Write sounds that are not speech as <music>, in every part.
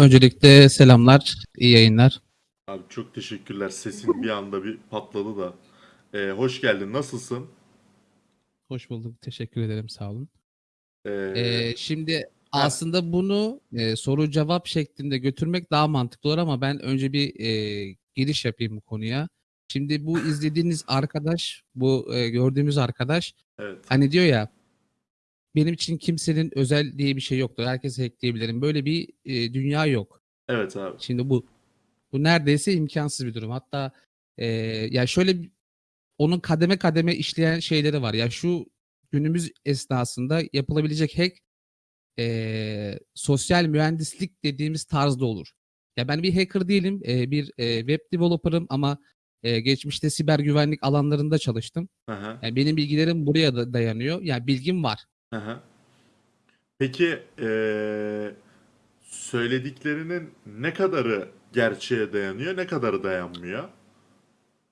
Öncelikle selamlar, iyi yayınlar. Abi çok teşekkürler. Sesin bir anda bir patladı da. Ee, hoş geldin. Nasılsın? Hoş bulduk, teşekkür ederim, sağ olun. Ee, Ee, şimdi aslında bunu e, soru cevap şeklinde götürmek daha mantıklı olur ama ben önce bir e, giriş yapayım bu konuya. Şimdi bu izlediğiniz arkadaş, bu e, gördüğümüz arkadaş evet. hani diyor ya benim için kimsenin özel diye bir şey yoktur. Herkese hackleyebilirim. Böyle bir e, dünya yok. Evet abi. Şimdi bu bu neredeyse imkansız bir durum. Hatta e, ya şöyle onun kademe kademe işleyen şeyleri var. Ya şu günümüz esnasında yapılabilecek hack e, sosyal mühendislik dediğimiz tarzda olur. Ya ben bir hacker değilim, e, bir e, web developer'ım ama e, geçmişte siber güvenlik alanlarında çalıştım. Hı, Yani benim bilgilerim buraya da dayanıyor. Yani bilgim var. Hı hı. Peki ee, söylediklerinin ne kadarı gerçeğe dayanıyor, ne kadarı dayanmıyor?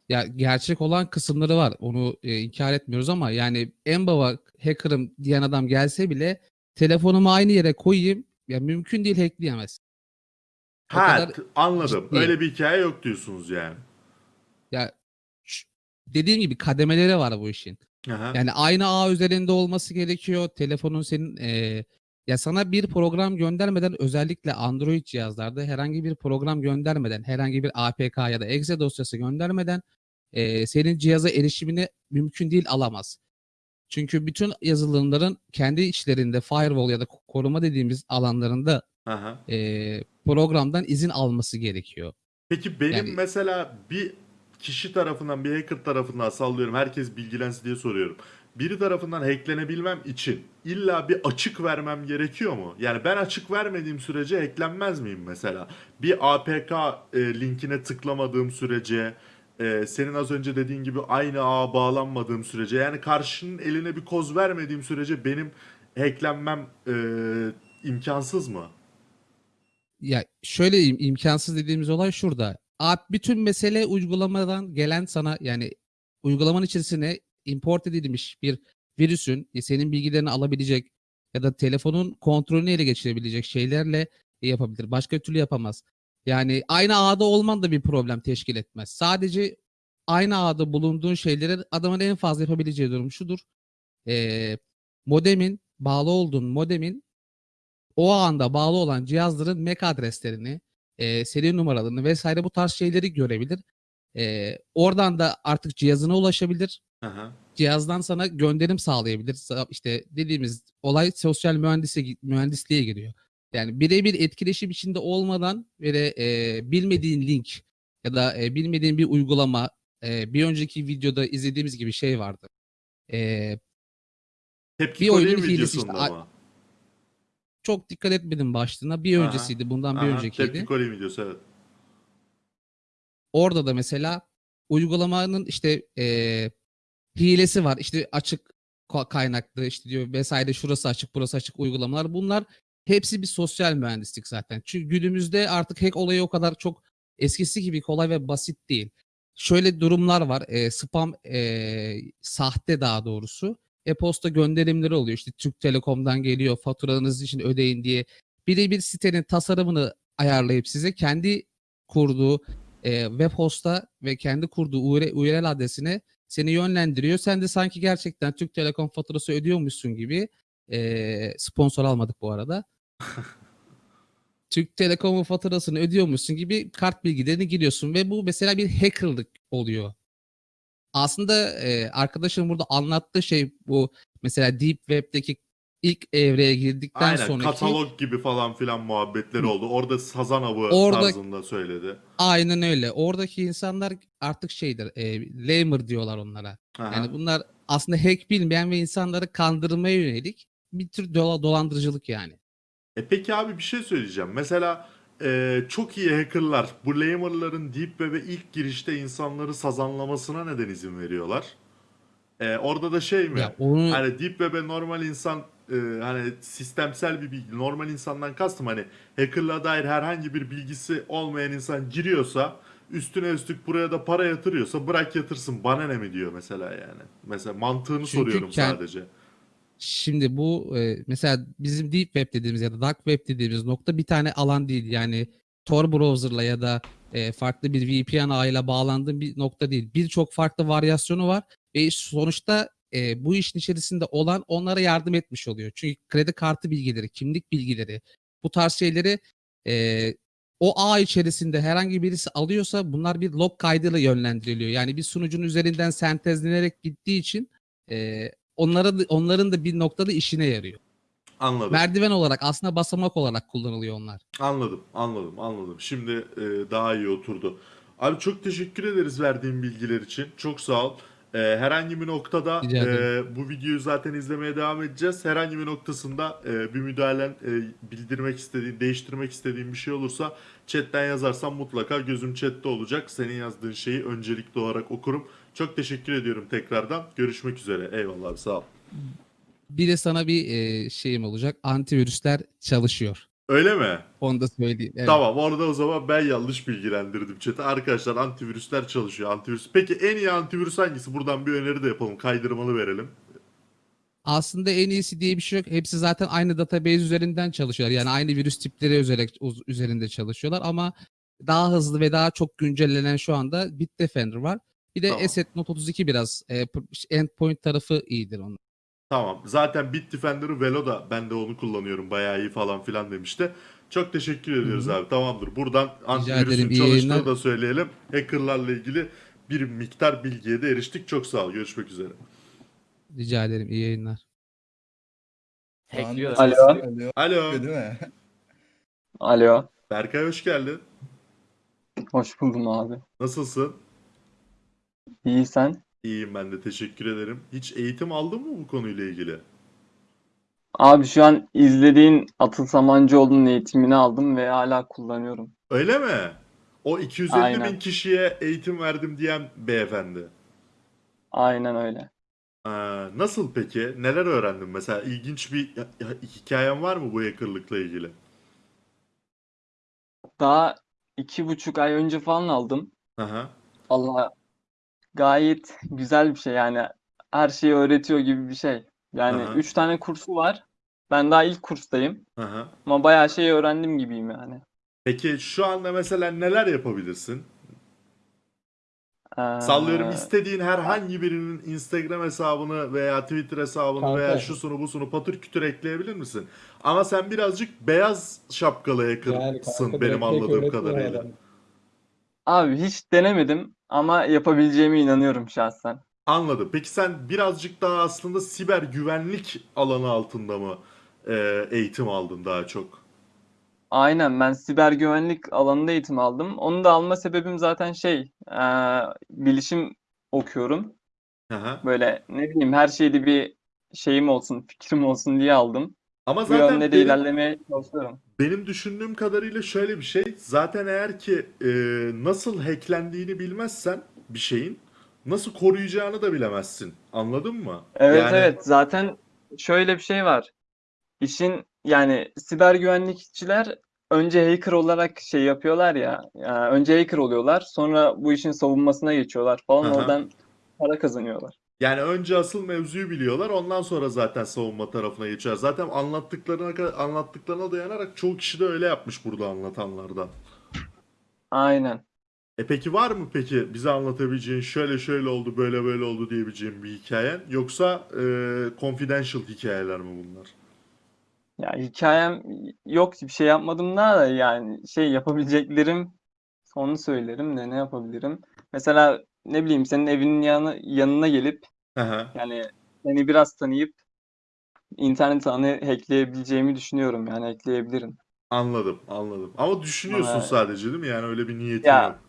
Ya gerçek olan kısımları var. Onu e, inkar etmiyoruz ama yani en baba hacker'ım diyen adam gelse bile telefonumu aynı yere koyayım. Ya mümkün değil hackleyemez. O Ha, kadar t- anladım. ciddi. Öyle bir hikaye yok diyorsunuz yani. Ya dediğim gibi kademeleri var bu işin. Hı, Yani aynı ağ üzerinde olması gerekiyor. Telefonun senin e, ya sana bir program göndermeden özellikle Android cihazlarda herhangi bir program göndermeden, herhangi bir APK ya da exe dosyası göndermeden e, senin cihaza erişimini mümkün değil alamaz. Çünkü bütün yazılımların kendi içlerinde firewall ya da ko- koruma dediğimiz alanlarında hı. e, programdan izin alması gerekiyor. Peki benim Yani- mesela bir kişi tarafından, bir hacker tarafından sallıyorum. Herkes bilgilensin diye soruyorum. Biri tarafından hacklenebilmem için illa bir açık vermem gerekiyor mu? Yani ben açık vermediğim sürece hacklenmez miyim mesela? Bir APK e, linkine tıklamadığım sürece, e, senin az önce dediğin gibi aynı ağa bağlanmadığım sürece, yani karşının eline bir koz vermediğim sürece benim hacklenmem e, imkansız mı? Ya şöyle im- imkansız dediğimiz olay şurada. Bütün mesele uygulamadan gelen sana yani uygulamanın içerisine import edilmiş bir virüsün e, senin bilgilerini alabilecek ya da telefonun kontrolünü ele geçirebilecek şeylerle yapabilir. Başka türlü yapamaz. Yani aynı ağda olman da bir problem teşkil etmez. Sadece aynı ağda bulunduğun şeyleri adamın en fazla yapabileceği durum şudur. Ee, modemin bağlı olduğun modemin o anda bağlı olan cihazların MAC adreslerini, e, seri numaralarını vesaire bu tarz şeyleri görebilir. E, oradan da artık cihazına ulaşabilir. Hı. Cihazdan sana gönderim sağlayabilir. Sa- İşte dediğimiz olay sosyal mühendise, mühendisliğe giriyor. Yani birebir etkileşim içinde olmadan ve e, bilmediğin link ya da e, bilmediğin bir uygulama e, bir önceki videoda izlediğimiz gibi şey vardı. E, Tepki Bir oyunun hilesi işte. ama. Çok dikkat etmedim başlığına. Bir Aha, öncesiydi, bundan bir Aha, öncekiydi. Tepki Kore videosu evet. Orada da mesela uygulamanın işte eee, hilesi var. İşte açık ka- kaynaklı işte diyor vesaire şurası açık burası açık uygulamalar. Bunlar hepsi bir sosyal mühendislik zaten. Çünkü günümüzde artık hack olayı o kadar çok eskisi gibi kolay ve basit değil. Şöyle durumlar var. eee, spam eee, sahte daha doğrusu. E-posta gönderimleri oluyor. İşte Türk Telekom'dan geliyor faturanız için ödeyin diye. Birebir sitenin tasarımını ayarlayıp size kendi kurduğu e, web host'a ve kendi kurduğu URL, adresine seni yönlendiriyor. Sen de sanki gerçekten Türk Telekom faturası ödüyormuşsun gibi e, sponsor almadık bu arada. <laughs> Türk Telekom'un faturasını ödüyormuşsun gibi kart bilgilerini giriyorsun ve bu mesela bir hackerlık oluyor. Aslında e, arkadaşım burada anlattığı şey bu mesela Deep Web'deki ilk evreye girdikten Aynen sonraki katalog gibi falan filan muhabbetleri oldu. Orada sazan avı Orada- tarzında söyledi. aynen öyle. Oradaki insanlar artık şeydir, e, lamer diyorlar onlara. Aha. Yani bunlar aslında hack bilmeyen ve insanları kandırmaya yönelik bir tür dola- dolandırıcılık yani. E peki abi bir şey söyleyeceğim. Mesela e, çok iyi hackerlar bu lamer'ların deep web'e ilk girişte insanları sazanlamasına neden izin veriyorlar? E, orada da şey mi? Ya onu Hani deep web'e normal insan e, hani sistemsel bir bilgi normal insandan kastım hani hackerla dair herhangi bir bilgisi olmayan insan giriyorsa üstüne üstlük buraya da para yatırıyorsa bırak yatırsın bana ne mi diyor mesela yani. Mesela mantığını Çünkü soruyorum kend- sadece. Şimdi bu e, mesela bizim Deep Web dediğimiz ya da Dark Web dediğimiz nokta bir tane alan değil. Yani Tor browser'la ya da e, farklı bir VPN ağıyla bağlandığın bir nokta değil. Birçok farklı varyasyonu var ve sonuçta e, bu işin içerisinde olan onlara yardım etmiş oluyor. Çünkü kredi kartı bilgileri, kimlik bilgileri bu tarz şeyleri e, o ağ içerisinde herhangi birisi alıyorsa bunlar bir log kaydıyla yönlendiriliyor. Yani bir sunucunun üzerinden sentezlenerek gittiği için e, onlara da- onların da bir noktada işine yarıyor. Anladım. Merdiven olarak aslında basamak olarak kullanılıyor onlar. Anladım, anladım, anladım. Şimdi e, daha iyi oturdu. Abi çok teşekkür ederiz verdiğin bilgiler için. Çok sağ ol. E, herhangi bir noktada e, bu videoyu zaten izlemeye devam edeceğiz. Herhangi bir noktasında e, bir müdahalen e, bildirmek istediğin, değiştirmek istediğin bir şey olursa chatten yazarsan mutlaka gözüm chatte olacak. Senin yazdığın şeyi öncelikli olarak okurum. Çok teşekkür ediyorum tekrardan. Görüşmek üzere. Eyvallah abi sağ ol. Bir de sana bir e, şeyim olacak. Antivirüsler çalışıyor. Öyle mi? Onu da söyleyeyim. Evet. Tamam orada o zaman ben yanlış bilgilendirdim chat'i. Arkadaşlar antivirüsler çalışıyor. Antivirüs. Peki en iyi antivirüs hangisi? Buradan bir öneri de yapalım. Kaydırmalı verelim. Aslında en iyisi diye bir şey yok. Hepsi zaten aynı database üzerinden çalışıyorlar. Yani aynı virüs tipleri üzerine, uz- üzerinde çalışıyorlar ama daha hızlı ve daha çok güncellenen şu anda Bitdefender var. Bir de Tamam. Asset Note 32 biraz e, endpoint tarafı iyidir onun. Tamam. Zaten Bitdefender'ı Velo da ben de onu kullanıyorum. Bayağı iyi falan filan demişti. Çok teşekkür ediyoruz Hı hı. abi. Tamamdır. Buradan antivirüsün çalıştığını da söyleyelim. Hackerlarla ilgili bir miktar bilgiye de eriştik. Çok sağ ol. Görüşmek üzere. Rica ederim. İyi yayınlar. Hackliyor. Alo. Alo. Alo. Değil mi? Alo. Berkay hoş geldin. Hoş buldum abi. Nasılsın? İyi sen? İyiyim ben de. Teşekkür ederim. Hiç eğitim aldın mı bu konuyla ilgili? Abi şu an izlediğin Atıl Samancıoğlu'nun eğitimini aldım ve hala kullanıyorum. Öyle mi? O 250 Aynen. bin kişiye eğitim verdim diyen beyefendi. Aynen öyle. Ee, nasıl peki? Neler öğrendin? Mesela ilginç bir hikayen var mı bu hackerlıkla ilgili? Daha iki buçuk ay önce falan aldım. Aha. Allah gayet güzel bir şey yani. Her şeyi öğretiyor gibi bir şey. Yani Aha. üç tane kursu var. Ben daha ilk kurstayım. Aha. Ama bayağı şey öğrendim gibiyim yani. Peki şu anda mesela neler yapabilirsin? Ee, Sallıyorum istediğin herhangi birinin Instagram hesabını veya Twitter hesabını Kanka. veya şusunu busunu patır kütür ekleyebilir misin? Ama sen birazcık beyaz şapkalı Yani hacker'sın kanka benim anladığım kadarıyla. adam. Abi hiç denemedim ama yapabileceğime inanıyorum şahsen. Anladım. Peki sen birazcık daha aslında siber güvenlik alanı altında mı e, eğitim aldın daha çok? Aynen ben siber güvenlik alanında eğitim aldım. Onu da alma sebebim zaten şey, eee, bilişim okuyorum. Aha. Böyle ne bileyim her şeyde bir şeyim olsun, fikrim olsun diye aldım. Ama Bu zaten yönde de benim, ilerlemeye çalışıyorum. benim düşündüğüm kadarıyla şöyle bir şey. Zaten eğer ki e, nasıl hacklendiğini bilmezsen bir şeyin nasıl koruyacağını da bilemezsin. Anladın mı? Evet Yani- evet zaten şöyle bir şey var. İşin yani siber güvenlikçiler önce hacker olarak şey yapıyorlar ya, ya önce hacker oluyorlar sonra bu işin savunmasına geçiyorlar falan Aha. oradan para kazanıyorlar. Yani önce asıl mevzuyu biliyorlar, ondan sonra zaten savunma tarafına geçer. Zaten anlattıklarına anlattıklarına dayanarak çoğu kişi de öyle yapmış burada anlatanlardan. Aynen. E peki var mı peki bize anlatabileceğin şöyle şöyle oldu böyle böyle oldu diyebileceğin bir hikayen yoksa e, confidential hikayeler mi bunlar? Ya hikayem yok bir şey yapmadım daha da yani şey yapabileceklerim onu söylerim de ne yapabilirim. Mesela ne bileyim senin evinin yanı, yanına gelip Aha, yani seni biraz tanıyıp internet ağını hackleyebileceğimi düşünüyorum yani hackleyebilirim. anladım anladım. Ama düşünüyorsun Ama- sadece değil mi? Yani öyle bir niyetin Ya- yok.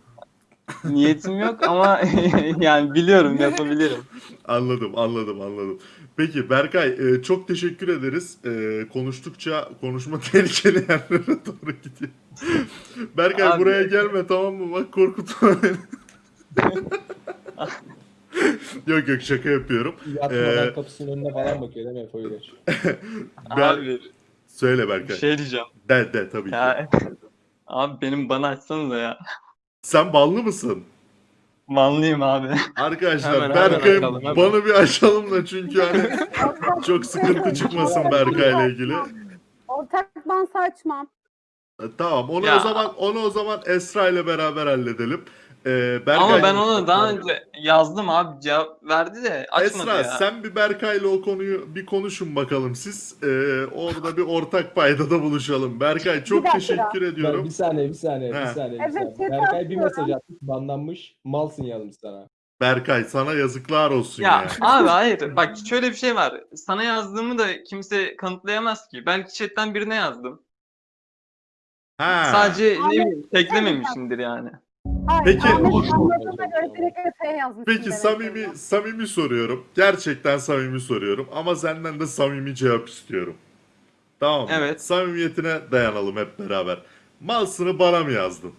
Niyetim yok ama <laughs> yani biliyorum yapabilirim. Anladım anladım anladım. Peki Berkay e, çok teşekkür ederiz. E, konuştukça konuşma <laughs> tehlikeli yerlere doğru gidiyor. Berkay Abi- buraya gelme tamam mı? Bak korkutma beni. <laughs> yok yok şaka yapıyorum. Yatmadan Ee, kapısının önüne falan bakıyor değil mi Efe? Ben- Abi Söyle bir Berkay. şey diyeceğim. De de tabii ki. Ya abi benim bana açsanıza ya. Sen ballı mısın? Manlıyım abi. Arkadaşlar Hemen, bana bir açalım da çünkü hani çok sıkıntı çıkmasın Berkay'la ilgili. Ortak ban saçmam. E, Tamam onu Ya. o zaman onu o zaman Esra ile beraber halledelim. Ee, Berkay, Ama ben onu daha önce yazdım abi cevap verdi de açmadı Esra ya. sen bir Berkay'la o konuyu bir konuşun bakalım siz. Ee, orada bir ortak paydada buluşalım. Berkay çok dakika. teşekkür Ben ediyorum. bir saniye bir saniye He. bir saniye. Evet, bir saniye. chat Berkay bir atıyorum. mesaj atmış banlanmış. Malsın yazmış sana. Berkay sana yazıklar olsun ya. Ya abi <laughs> hayır bak şöyle bir şey var. Sana yazdığımı da kimse kanıtlayamaz ki. Belki chatten birine yazdım. Ha. Sadece ne bileyim teklememişimdir yani. Peki- Peki samimi samimi soruyorum. Gerçekten samimi soruyorum ama senden de samimi cevap istiyorum. Tamam mı? Evet. Samimiyetine dayanalım hep beraber. Malsını bana mı yazdın?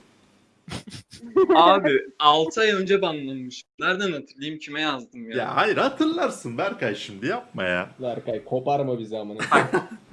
<laughs> Abi 6 ay önce banlanmış. Nereden hatırlayayım kime yazdım ya? Ya hayır hatırlarsın Berkay şimdi yapma ya. Berkay koparma bizi amına.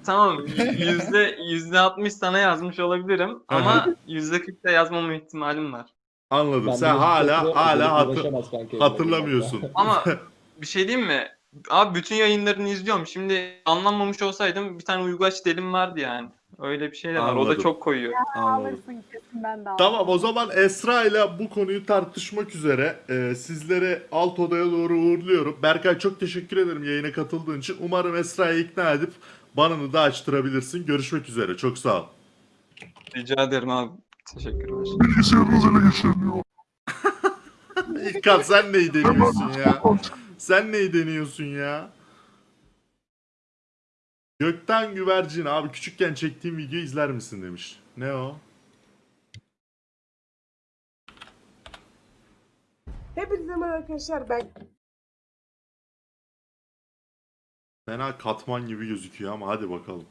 Tamam yüzde yüzde 60 sana yazmış olabilirim ama yüzde 40 da yazmama ihtimalim var. Anladım. Ben Sen hala hala hatır, kanka. hatırlamıyorsun. <laughs> Ama <laughs> bir şey diyeyim mi? Abi bütün yayınlarını izliyorum. Şimdi anlamamış olsaydım bir tane uyguaç delim vardı yani. Öyle bir şey de var. O Anladım. da çok koyuyor. Anladım. Alırsın kesin ben de alırım. Tamam o zaman Esra ile bu konuyu tartışmak üzere e, sizleri alt odaya doğru uğurluyorum. Berkay çok teşekkür ederim yayına katıldığın için. Umarım Esra'yı ikna edip banını da açtırabilirsin. Görüşmek üzere. Çok sağ ol. Rica ederim abi. Teşekkürler. <laughs> İlkan sen neyi deniyorsun ya? <laughs> Sen neyi deniyorsun ya? Gökten güvercin abi küçükken çektiğim videoyu izler misin demiş. Ne o? Hepinize merhaba arkadaşlar ben Fena katman gibi gözüküyor ama hadi bakalım.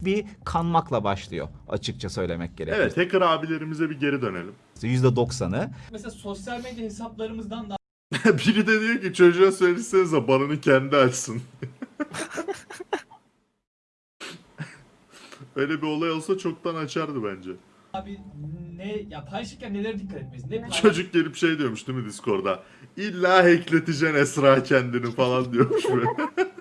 Bir kanmakla başlıyor açıkça söylemek gerekirse. Evet hacker abilerimize bir geri dönelim. %90'ı Mesela sosyal medya hesaplarımızdan da <laughs> Biri de diyor ki çocuğa söylesenize banını kendi açsın. <laughs> Öyle bir olay olsa çoktan açardı bence. abi ne ya paylaşırken nelere dikkat etmeliyiz? Ne paylaş- Çocuk gelip şey diyormuş değil mi Discord'da? İlla hackleteceksin Esra kendini falan diyormuş böyle. <laughs>